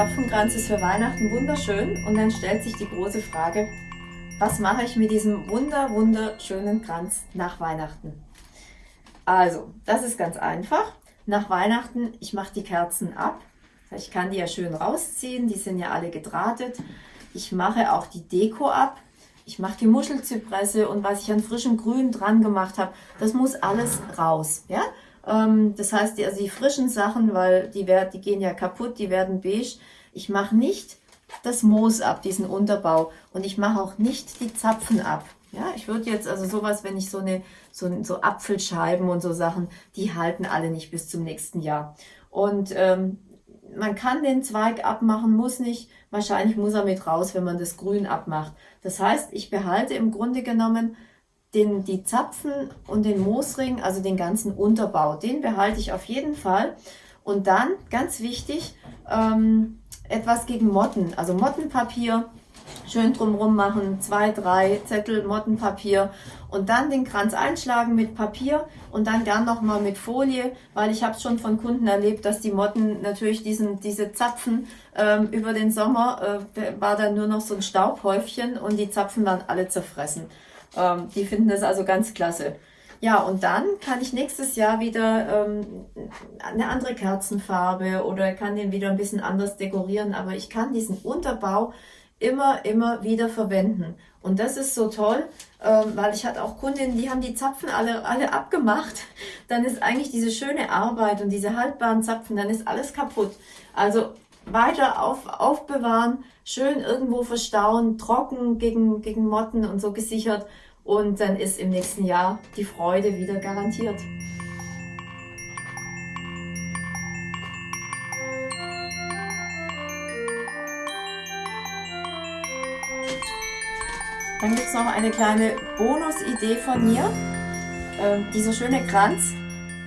Zapfenkranz ist für Weihnachten wunderschön und dann stellt sich die große Frage, was mache ich mit diesem wunder, wunderschönen Kranz nach Weihnachten? Also, das ist ganz einfach. Nach Weihnachten, ich mache die Kerzen ab. Ich kann die ja schön rausziehen, die sind ja alle gedrahtet. Ich mache auch die Deko ab. Ich mache die Muschelzypresse und was ich an frischem Grün dran gemacht habe, das muss alles raus. Ja? Ähm, das heißt, die, also die frischen Sachen, weil die, werden, die gehen ja kaputt, die werden beige. Ich mache nicht das Moos ab, diesen Unterbau. Und ich mache auch nicht die Zapfen ab. Ja, ich würde jetzt also sowas, wenn ich so eine, so, so Apfelscheiben und so Sachen, die halten alle nicht bis zum nächsten Jahr. Und ähm, man kann den Zweig abmachen, muss nicht. Wahrscheinlich muss er mit raus, wenn man das Grün abmacht. Das heißt, ich behalte im Grunde genommen den, die Zapfen und den Moosring, also den ganzen Unterbau, den behalte ich auf jeden Fall. Und dann, ganz wichtig, ähm, etwas gegen Motten, also Mottenpapier, schön drumrum machen, zwei, drei Zettel Mottenpapier und dann den Kranz einschlagen mit Papier und dann gern nochmal mit Folie, weil ich habe schon von Kunden erlebt, dass die Motten natürlich diesen, diese Zapfen ähm, über den Sommer, äh, war dann nur noch so ein Staubhäufchen und die Zapfen waren alle zerfressen. Ähm, die finden das also ganz klasse. Ja, und dann kann ich nächstes Jahr wieder ähm, eine andere Kerzenfarbe oder kann den wieder ein bisschen anders dekorieren, aber ich kann diesen Unterbau immer, immer wieder verwenden. Und das ist so toll, ähm, weil ich hatte auch Kundinnen, die haben die Zapfen alle, alle abgemacht. Dann ist eigentlich diese schöne Arbeit und diese haltbaren Zapfen, dann ist alles kaputt. Also weiter auf, aufbewahren, schön irgendwo verstauen, trocken gegen, gegen Motten und so gesichert und dann ist im nächsten Jahr die Freude wieder garantiert. Dann gibt es noch eine kleine Bonusidee von mir. Ähm, dieser schöne Kranz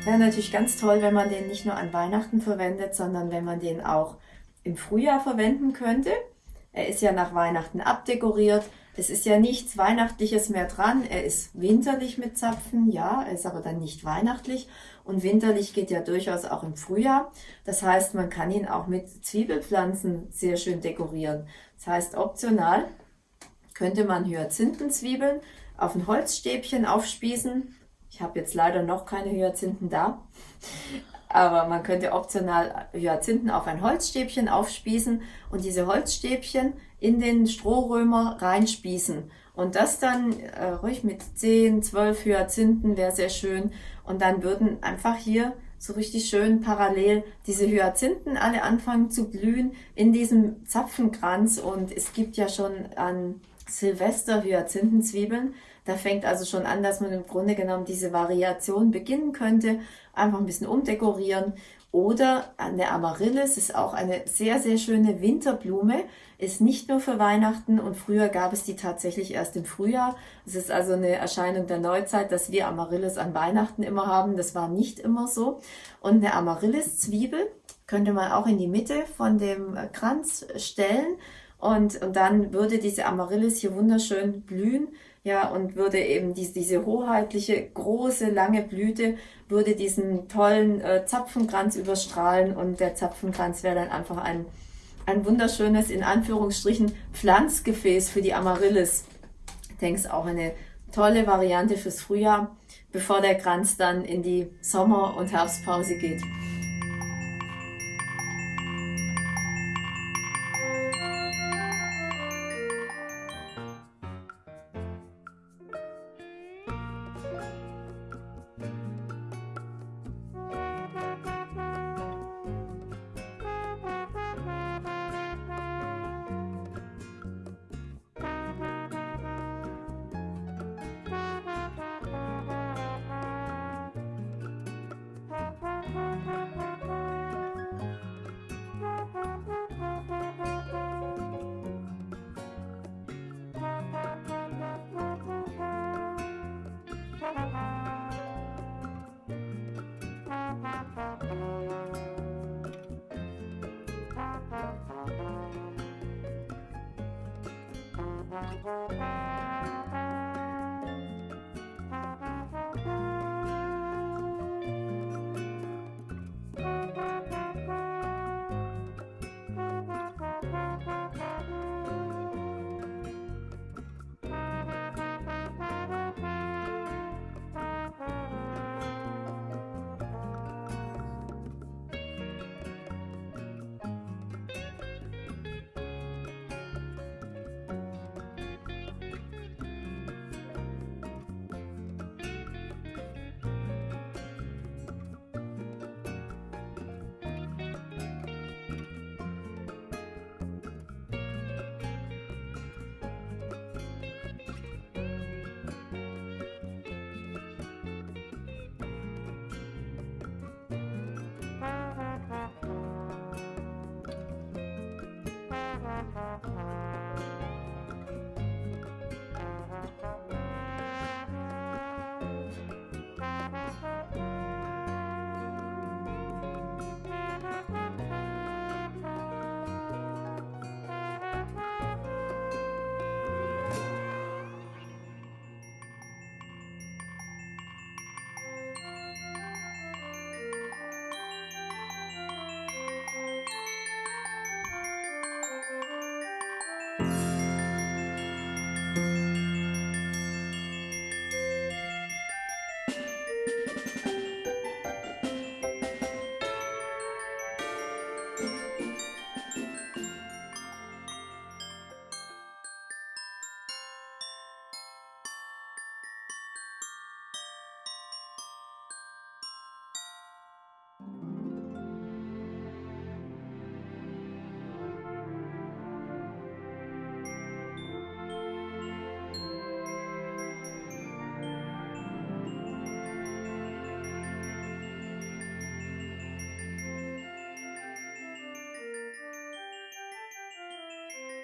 wäre natürlich ganz toll, wenn man den nicht nur an Weihnachten verwendet, sondern wenn man den auch im Frühjahr verwenden könnte. Er ist ja nach Weihnachten abdekoriert. Es ist ja nichts Weihnachtliches mehr dran. Er ist winterlich mit Zapfen, ja, er ist aber dann nicht weihnachtlich. Und winterlich geht ja durchaus auch im Frühjahr. Das heißt, man kann ihn auch mit Zwiebelpflanzen sehr schön dekorieren. Das heißt, optional könnte man Hyazinthenzwiebeln auf ein Holzstäbchen aufspießen. Ich habe jetzt leider noch keine Hyazinthen da. Aber man könnte optional Hyazinthen auf ein Holzstäbchen aufspießen und diese Holzstäbchen in den Strohrömer reinspießen. Und das dann äh, ruhig mit 10, 12 Hyazinthen wäre sehr schön. Und dann würden einfach hier so richtig schön parallel diese Hyazinthen alle anfangen zu blühen in diesem Zapfenkranz. Und es gibt ja schon an Silvester Hyazinthenzwiebeln. Da fängt also schon an, dass man im Grunde genommen diese Variation beginnen könnte. Einfach ein bisschen umdekorieren. Oder der Amaryllis ist auch eine sehr, sehr schöne Winterblume. Ist nicht nur für Weihnachten und früher gab es die tatsächlich erst im Frühjahr. Es ist also eine Erscheinung der Neuzeit, dass wir Amaryllis an Weihnachten immer haben. Das war nicht immer so. Und eine Amaryllis-Zwiebel könnte man auch in die Mitte von dem Kranz stellen. Und, und dann würde diese Amaryllis hier wunderschön blühen, ja, und würde eben diese, diese hoheitliche, große, lange Blüte, würde diesen tollen äh, Zapfenkranz überstrahlen und der Zapfenkranz wäre dann einfach ein, ein wunderschönes, in Anführungsstrichen, Pflanzgefäß für die Amaryllis. Ich denke, es ist auch eine tolle Variante fürs Frühjahr, bevor der Kranz dann in die Sommer- und Herbstpause geht.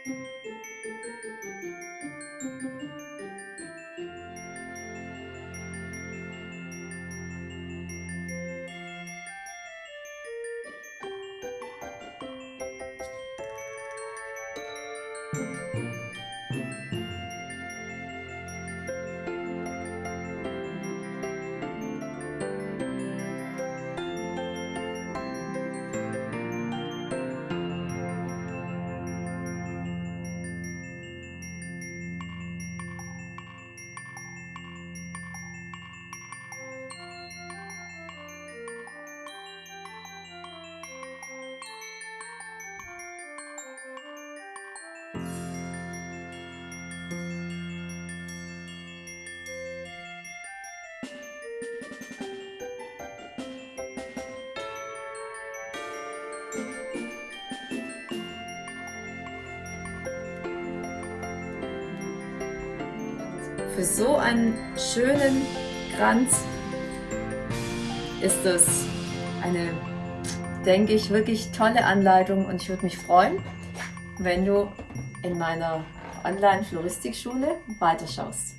Música Für so einen schönen Kranz ist es eine, denke ich, wirklich tolle Anleitung und ich würde mich freuen, wenn du in meiner Online-Floristikschule weiterschaust.